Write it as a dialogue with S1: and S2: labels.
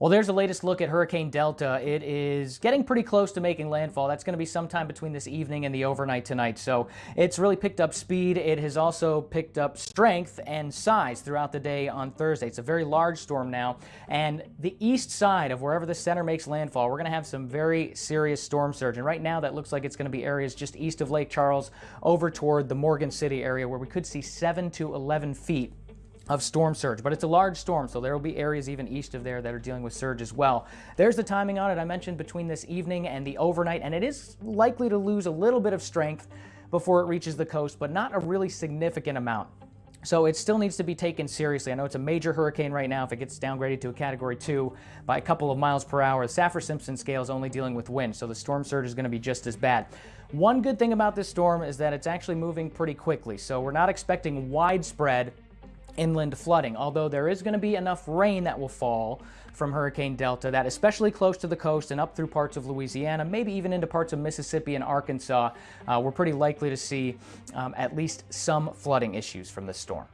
S1: Well, there's the latest look at Hurricane Delta. It is getting pretty close to making landfall. That's going to be sometime between this evening and the overnight tonight. So it's really picked up speed. It has also picked up strength and size throughout the day on Thursday. It's a very large storm now. And the east side of wherever the center makes landfall, we're going to have some very serious storm surge. And right now, that looks like it's going to be areas just east of Lake Charles over toward the Morgan City area where we could see 7 to 11 feet of storm surge, but it's a large storm, so there will be areas even east of there that are dealing with surge as well. There's the timing on it I mentioned between this evening and the overnight, and it is likely to lose a little bit of strength before it reaches the coast, but not a really significant amount. So it still needs to be taken seriously. I know it's a major hurricane right now if it gets downgraded to a category two by a couple of miles per hour. The Saffir-Simpson scale is only dealing with wind, so the storm surge is going to be just as bad. One good thing about this storm is that it's actually moving pretty quickly, so we're not expecting widespread inland flooding, although there is going to be enough rain that will fall from Hurricane Delta that especially close to the coast and up through parts of Louisiana, maybe even into parts of Mississippi and Arkansas, uh, we're pretty likely to see um, at least some flooding issues from this storm.